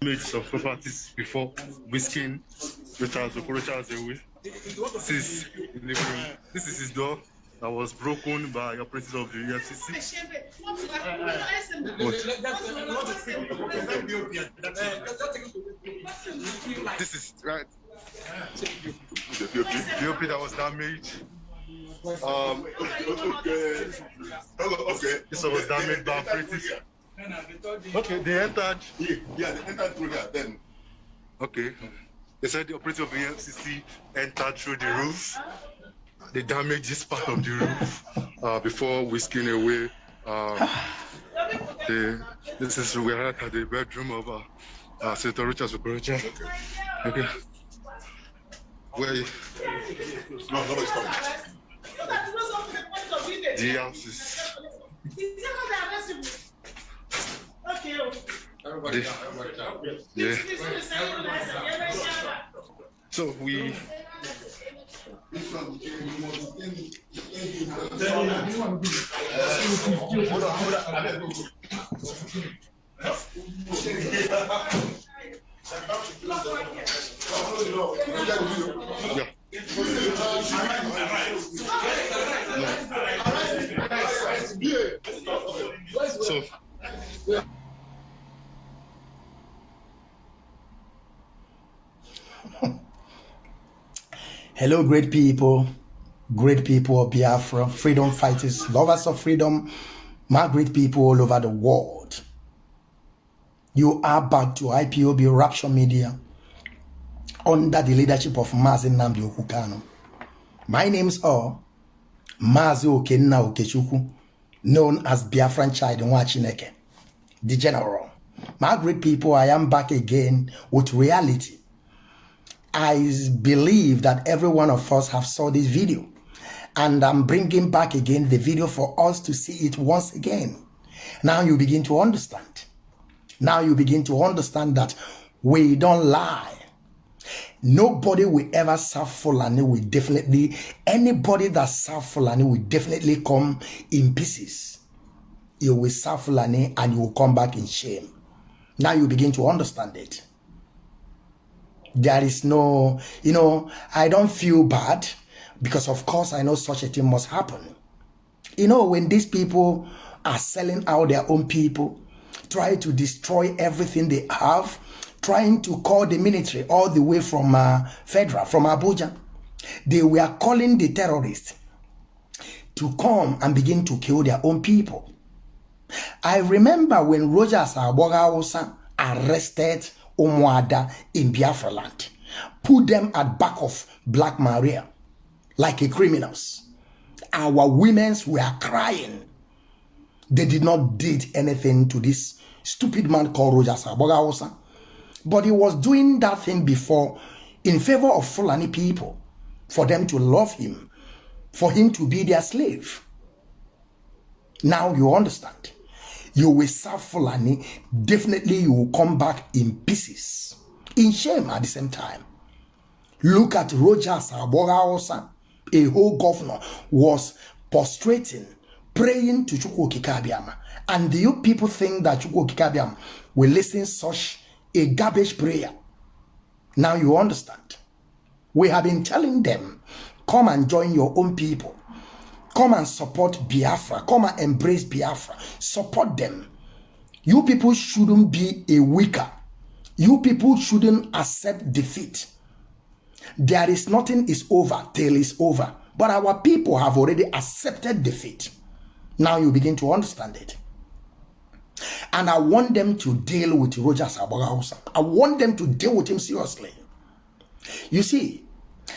damage of properties before whisking Rochas Okorocha's away. This is the living room. This is his door that was broken by operatives of the EFCC. This is right. The OP that was damaged. Um, okay. Okay. this one was damaged by operatives. Okay, they entered. Yeah, yeah, they entered through here. Then Okay. They said the operator of the EFCC entered through the roof. They damaged this part of the roof uh, before whisking away. Um, the, this is we are at the bedroom of uh, uh, Senator Rochas Okorocha. Okay. Where no, nobody's coming. the house is. Everybody down, everybody down. Yeah. So we yeah. So Hello, great people, great people of Biafra, freedom fighters, lovers of freedom, my great people all over the world. You are back to IPOB Rapture Media under the leadership of Mazi Nnamdi Okwu Kanu. My name's all Mazi Okenna Okechukwu, known as Biafran Child Nwachineke, the General. My great people, I am back again with reality. I believe that every one of us have saw this video and I'm bringing back again the video for us to see it once again. Now you begin to understand. Now you begin to understand that we don't lie. Nobody will ever serve Fulani will definitely, anybody that serve Fulani will definitely come in pieces. You will serve Fulani and you will come back in shame. Now you begin to understand it there is no, you know, I don't feel bad because, of course, I know such a thing must happen. You know, when these people are selling out their own people, try to destroy everything they have, trying to call the military all the way from uh, Federal, from Abuja, they were calling the terrorists to come and begin to kill their own people. I remember when Rogers Abogaosa arrested Umuada in Biafra land, put them at back of Black Maria like a criminals. Our women's were crying. They did not did anything to this stupid man called Rogers Abogaosa. But he was doing that thing before in favor of Fulani people, for them to love him, for him to be their slave. Now you understand. You will serve Fulani, definitely you will come back in pieces, in shame at the same time. Look at Rogers Abogaosa, a whole governor, was prostrating, praying to Chukwu Kikabiama. And do you people think that Chukwu Kikabiama will listen such a garbage prayer? Now you understand. We have been telling them, come and join your own people. Come and support Biafra. Come and embrace Biafra. Support them. You people shouldn't be a weaker. You people shouldn't accept defeat. There is nothing is over till it's over. But our people have already accepted defeat. Now you begin to understand it. And I want them to deal with Roger Sabagausa. I want them to deal with him seriously. You see,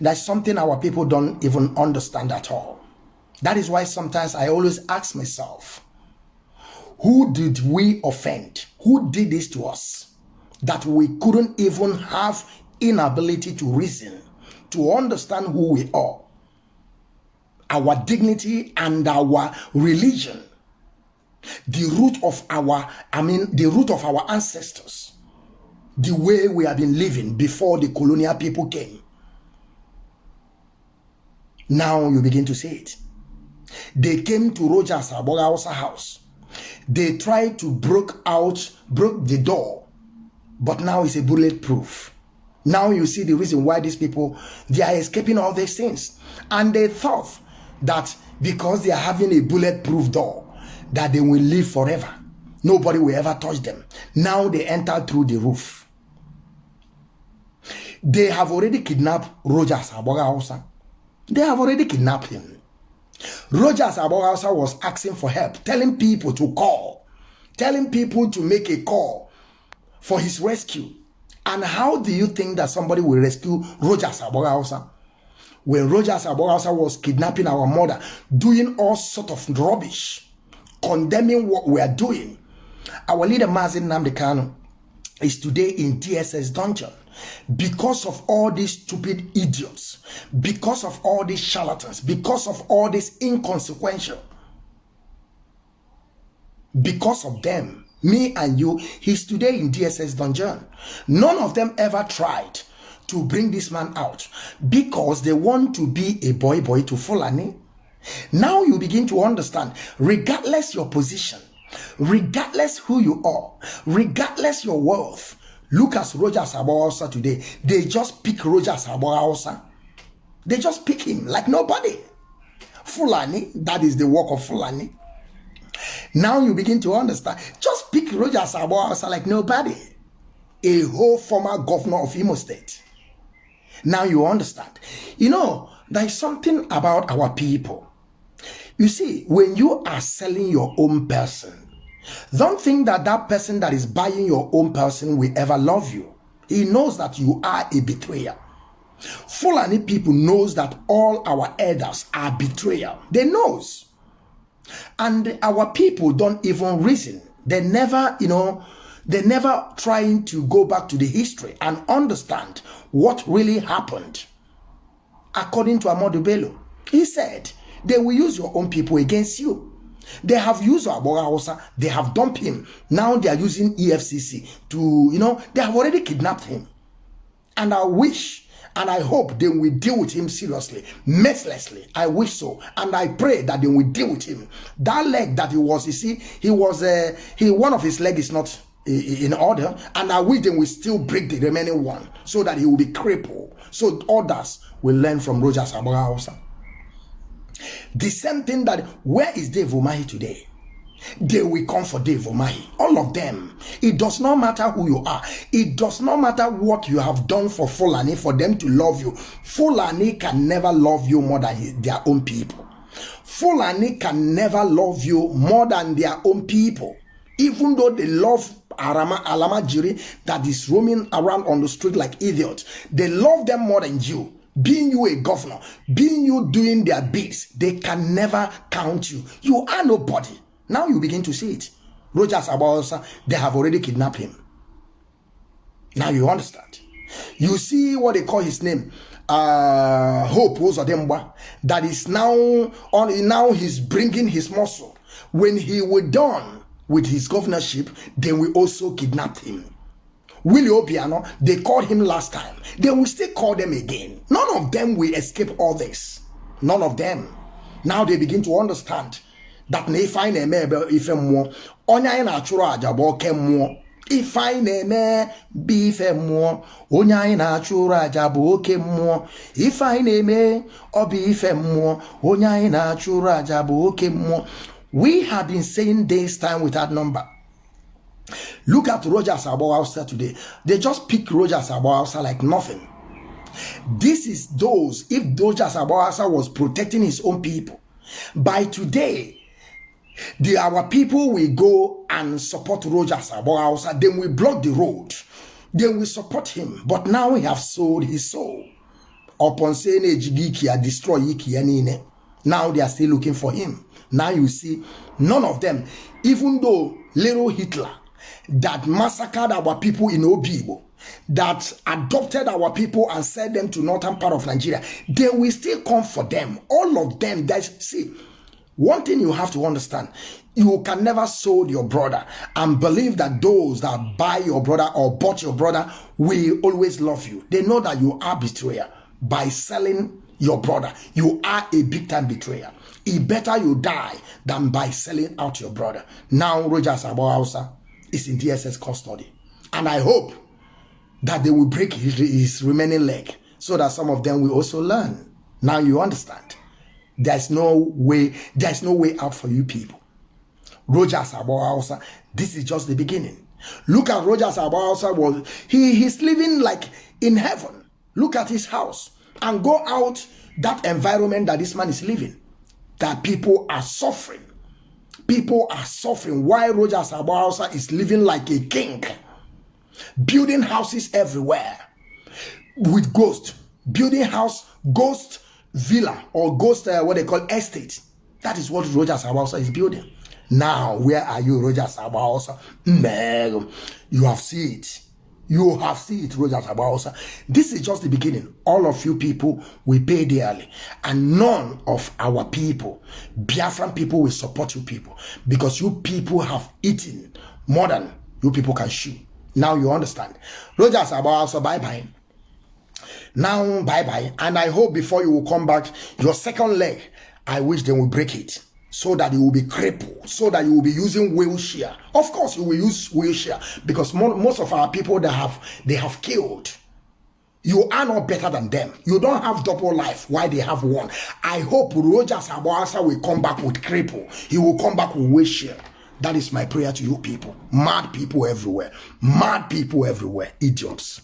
that's something our people don't even understand at all. That is why sometimes I always ask myself, who did we offend? Who did this to us? That we couldn't even have inability to reason, to understand who we are, our dignity and our religion, the root of our, I mean, the root of our ancestors, the way we have been living before the colonial people came. Now you begin to see it. They came to Rogers Abogaosa house. They tried to broke out, broke the door but now it's a bulletproof. Now you see the reason why these people they are escaping all these things, and they thought that because they are having a bulletproof door, that they will live forever. Nobody will ever touch them. Now they enter through the roof. They have already kidnapped Rogers Aboga They have already kidnapped him. Rogers Aboga was asking for help, telling people to call, telling people to make a call for his rescue. And how do you think that somebody will rescue Rogers Aboga When Rogers Aboga was kidnapping our mother, doing all sort of rubbish, condemning what we are doing, our leader Mazin Namdekano is today in DSS dungeon because of all these stupid idiots, because of all these charlatans, because of all this inconsequential. Because of them, me and you, he's today in DSS dungeon. None of them ever tried to bring this man out because they want to be a boy boy to Fulani. Now you begin to understand, regardless your position, regardless who you are, regardless your wealth. Look at Rogers Abawosa today. They just pick Rogers Abawosa. They just pick him like nobody. Fulani, that is the work of Fulani. Now you begin to understand. Just pick Rogers Abawosa like nobody. A whole former governor of Imo State. Now you understand. You know, there is something about our people. You see, when you are selling your own person, don't think that that person that is buying your own person will ever love you. He knows that you are a betrayer. Fulani people knows that all our elders are betrayal. They knows. And our people don't even reason. They never, you know, they never trying to go back to the history and understand what really happened. According to Ahmadu Bello, he said, they will use your own people against you. They have used Aboga Hausa, they have dumped him. Now they are using EFCC to, you know, they have already kidnapped him. And I wish and I hope they will deal with him seriously, mercilessly. I wish so. And I pray that they will deal with him. That leg that he was, you see, he was, uh, he one of his leg is not in order. And I wish they will still break the remaining one so that he will be crippled. So others will learn from Rogers Aboga Hausa. The same thing that where is Dave Umahi today? They will come for Dave Umahi. All of them. It does not matter who you are. It does not matter what you have done for Fulani for them to love you. Fulani can never love you more than their own people. Fulani can never love you more than their own people. Even though they love Arama, Alama Jiri that is roaming around on the street like idiots, they love them more than you being you a governor, being you doing their bids, they can never count you. You are nobody. Now you begin to see it. Rogers Abaosa, they have already kidnapped him. Now you understand. You see what they call his name, uh, Hope Uzodimba, that is now on. Now he's bringing his muscle. When he was done with his governorship, then we also kidnapped him. Willie Obiano, they called him last time. They will still call them again. None of them will escape all this. None of them. Now they begin to understand that na ife anyị na-eme ebe ife mmụọ onye anyị na-achụrụ àjà bụ oke mmụọ ife anyị na-eme bụ ife mmụọ onye anyị na-achụrụ àjà bụ oke mmụọ ife we have been saying this time without number Look at Rogers Abowausa today. They just pick Rogers Abowausa like nothing. This is those, if Rogers Abowausa was protecting his own people, by today, the our people will go and support Rogers Abowausa. Then we block the road. Then we support him. But now he have sold his soul. Upon saying Ejigiki destroy Iki Now they are still looking for him. Now you see, none of them, even though little Hitler that massacred our people in Obibo, that adopted our people and sent them to northern part of Nigeria, they will still come for them. All of them. That see, one thing you have to understand: you can never sold your brother and believe that those that buy your brother or bought your brother will always love you. They know that you are betrayer by selling your brother. You are a big time betrayer. It better you die than by selling out your brother. Now, Rogers Abouhausa is in DSS custody. And I hope that they will break his, his remaining leg so that some of them will also learn. Now you understand. There's no way, there's no way out for you people. Rogers Abawausa, this is just the beginning. Look at Rogers Abawausa was he he's living like in heaven. Look at his house and go out that environment that this man is living. That people are suffering. People are suffering. Why Rogers Abawausa is living like a king, building houses everywhere with ghost, building house, ghost villa or ghost uh, what they call estate. That is what Rogers Abawausa is building. Now, where are you, Rogers Abawausa? Man, you have seen it. You have seen it, Rogers Abawausa. This is just the beginning. All of you people will pay dearly, and none of our people, Biafran people, will support you people because you people have eaten more than you people can chew. Now you understand. Rogers Abawausa, bye bye. Now, bye bye. And I hope before you will come back, your second leg, I wish they will break it so that you will be crippled, so that you will be using wheelchair. Of course, you will use wheelchair because mo- most of our people that have they have killed. You are not better than them. You don't have double life. Why they have one? I hope Rogers Abawasa will come back with cripple. He will come back with wheelchair. That is my prayer to you people. Mad people everywhere. Mad people everywhere. Idiots.